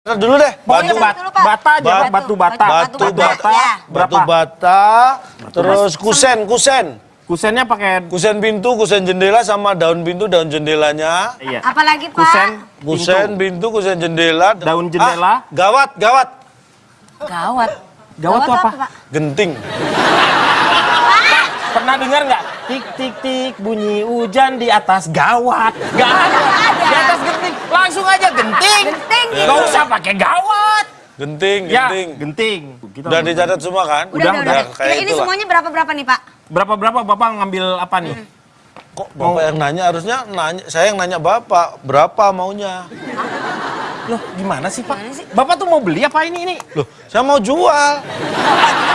Dulu deh. Batu, bat- dulu, Pak. bata aja, Pak. batu bata. batu batu bata, bata, ya. batu bata, terus kusen, kusen. Kusennya pakai Kusen pintu, kusen jendela sama daun pintu, daun jendelanya. iya. Apalagi Pak? Kusen, Kusen pintu. pintu, kusen jendela. Daun jendela. Ah, gawat, gawat. Gawat. Gawat tuh apa? Pak? Genting. Pernah dengar nggak? Tik tik tik bunyi hujan di atas gawat. Gak ada. Di atas genting. Langsung aja genting. Ya. Gak usah pakai gawat. Genting, Ya, genting. genting. Kita Udah dicatat semua kan? Udah, udah, udah. Ya, kayak Ini, itulah. semuanya berapa-berapa nih, Pak? Berapa berapa Bapak ngambil apa nih? Kok Bapak yang nanya harusnya nanya saya yang nanya Bapak, berapa maunya? Loh, gimana sih, Pak? Gimana sih? Bapak tuh mau beli apa ini ini? Loh, saya mau jual.